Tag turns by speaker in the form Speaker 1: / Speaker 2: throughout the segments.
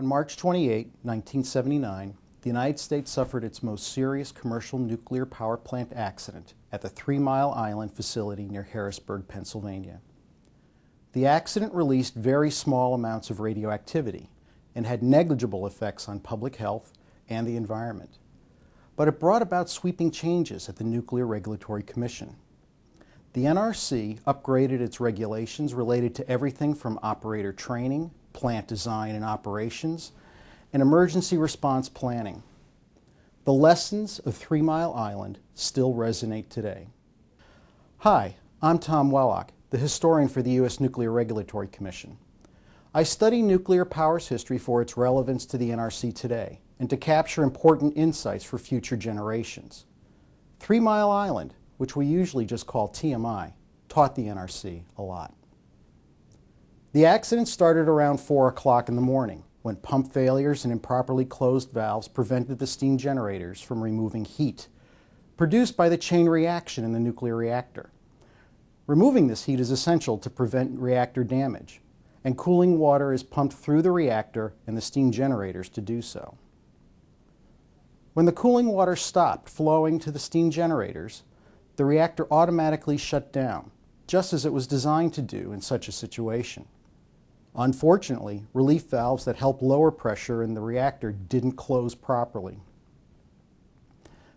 Speaker 1: On March 28, 1979, the United States suffered its most serious commercial nuclear power plant accident at the Three Mile Island facility near Harrisburg, Pennsylvania. The accident released very small amounts of radioactivity and had negligible effects on public health and the environment. But it brought about sweeping changes at the Nuclear Regulatory Commission. The NRC upgraded its regulations related to everything from operator training, plant design and operations, and emergency response planning. The lessons of Three Mile Island still resonate today. Hi, I'm Tom Wellock, the historian for the U.S. Nuclear Regulatory Commission. I study nuclear power's history for its relevance to the NRC today and to capture important insights for future generations. Three Mile Island, which we usually just call TMI, taught the NRC a lot. The accident started around 4 o'clock in the morning when pump failures and improperly closed valves prevented the steam generators from removing heat produced by the chain reaction in the nuclear reactor. Removing this heat is essential to prevent reactor damage, and cooling water is pumped through the reactor and the steam generators to do so. When the cooling water stopped flowing to the steam generators, the reactor automatically shut down, just as it was designed to do in such a situation. Unfortunately, relief valves that help lower pressure in the reactor didn't close properly.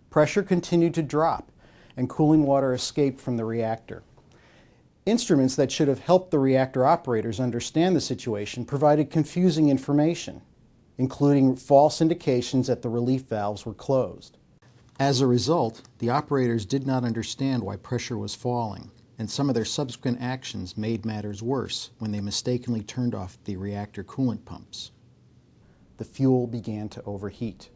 Speaker 1: Pressure continued to drop and cooling water escaped from the reactor. Instruments that should have helped the reactor operators understand the situation provided confusing information, including false indications that the relief valves were closed. As a result, the operators did not understand why pressure was falling and some of their subsequent actions made matters worse when they mistakenly turned off the reactor coolant pumps. The fuel began to overheat.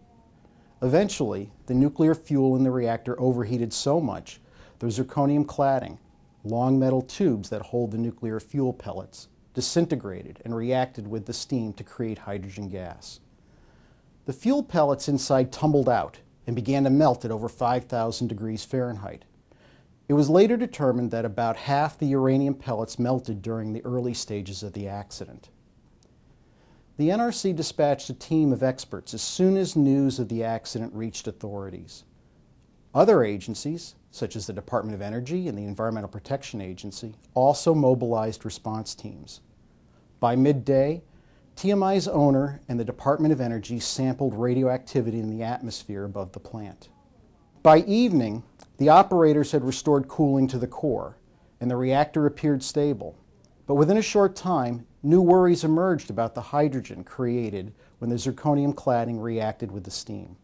Speaker 1: Eventually, the nuclear fuel in the reactor overheated so much the zirconium cladding, long metal tubes that hold the nuclear fuel pellets, disintegrated and reacted with the steam to create hydrogen gas. The fuel pellets inside tumbled out and began to melt at over 5,000 degrees Fahrenheit. It was later determined that about half the uranium pellets melted during the early stages of the accident. The NRC dispatched a team of experts as soon as news of the accident reached authorities. Other agencies, such as the Department of Energy and the Environmental Protection Agency, also mobilized response teams. By midday, TMI's owner and the Department of Energy sampled radioactivity in the atmosphere above the plant. By evening, the operators had restored cooling to the core, and the reactor appeared stable. But within a short time, new worries emerged about the hydrogen created when the zirconium cladding reacted with the steam.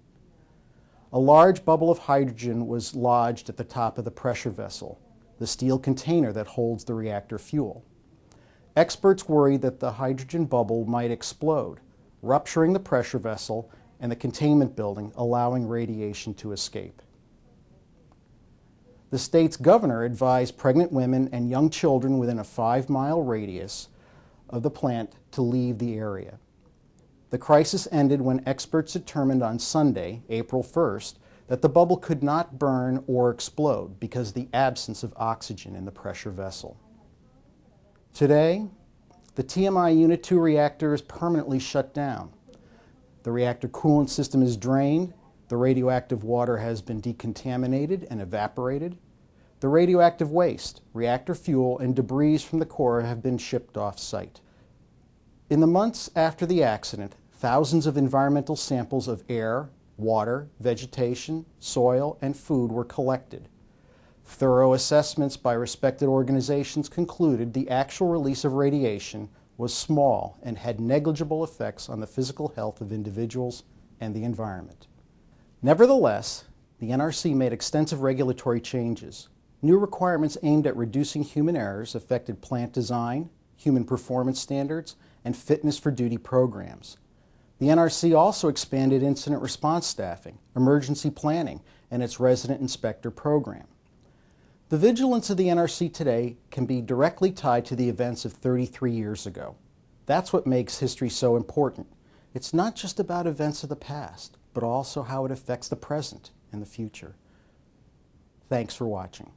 Speaker 1: A large bubble of hydrogen was lodged at the top of the pressure vessel, the steel container that holds the reactor fuel. Experts worried that the hydrogen bubble might explode, rupturing the pressure vessel and the containment building, allowing radiation to escape. The state's governor advised pregnant women and young children within a five mile radius of the plant to leave the area. The crisis ended when experts determined on Sunday, April 1st, that the bubble could not burn or explode because of the absence of oxygen in the pressure vessel. Today, the TMI Unit 2 reactor is permanently shut down. The reactor coolant system is drained the radioactive water has been decontaminated and evaporated. The radioactive waste, reactor fuel, and debris from the core have been shipped off-site. In the months after the accident, thousands of environmental samples of air, water, vegetation, soil, and food were collected. Thorough assessments by respected organizations concluded the actual release of radiation was small and had negligible effects on the physical health of individuals and the environment. Nevertheless, the NRC made extensive regulatory changes. New requirements aimed at reducing human errors affected plant design, human performance standards, and fitness for duty programs. The NRC also expanded incident response staffing, emergency planning, and its resident inspector program. The vigilance of the NRC today can be directly tied to the events of 33 years ago. That's what makes history so important. It's not just about events of the past but also how it affects the present and the future. Thanks for watching.